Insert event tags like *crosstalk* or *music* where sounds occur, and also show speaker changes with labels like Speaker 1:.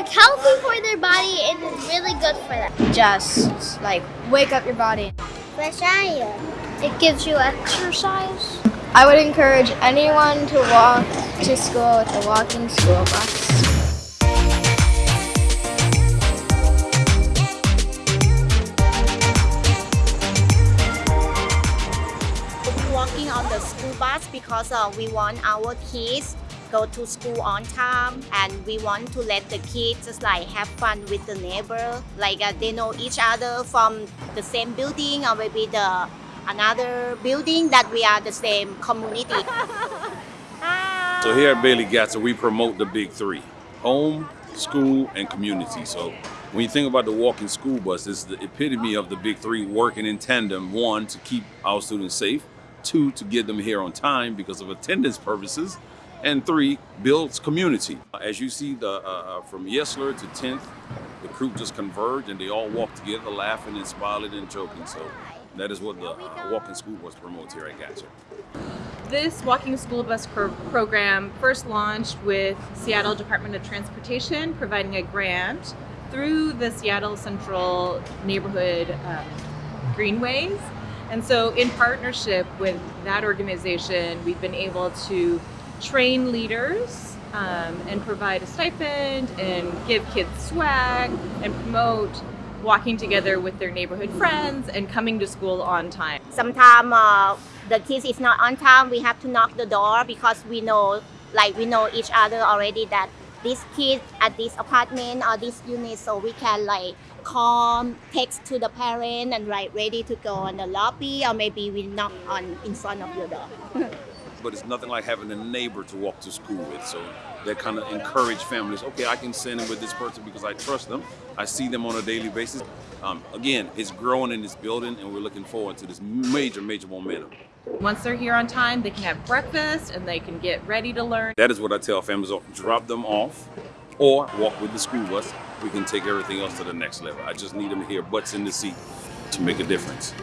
Speaker 1: It's healthy for their body and it's really good for them.
Speaker 2: Just like wake up your body.
Speaker 1: Fresh air. It gives you exercise.
Speaker 2: I would encourage anyone to walk to school with a walking school bus.
Speaker 3: walking on the school bus because uh, we want our kids go to school on time and we want to let the kids just like have fun with the neighbor. Like uh, they know each other from the same building or maybe the another building that we are the same community. *laughs*
Speaker 4: So here at Bailey Gatzert we promote the big three home school and community. So when you think about the walking school bus it's the epitome of the big three working in tandem. One to keep our students safe. Two to get them here on time because of attendance purposes and three builds community. As you see the uh, uh from Yesler to 10th the crew just converged and they all walk together laughing and smiling and joking. So that is what the uh, walking school bus promotes here at Gatzert.
Speaker 5: This walking school bus pro program first launched with Seattle Department of Transportation providing a grant through the Seattle Central neighborhood um, greenways. And so in partnership with that organization, we've been able to train leaders um, and provide a stipend and give kids swag and promote walking together with their neighborhood friends and coming to school on time.
Speaker 3: Sometimes uh, the kids is not on time, we have to knock the door because we know like we know each other already that this kid at this apartment or this unit so we can like call text to the parent and like ready to go on the lobby or maybe we knock on in front of your door *laughs*
Speaker 4: but it's nothing like having a neighbor to walk to school with so that kind of encourage families okay i can send them with this person because i trust them i see them on a daily basis um, again it's growing in this building and we're looking forward to this major major momentum
Speaker 5: once they're here on time, they can have breakfast and they can get ready to learn.
Speaker 4: That is what I tell families, drop them off or walk with the school bus. We can take everything else to the next level. I just need them to hear butts in the seat to make a difference.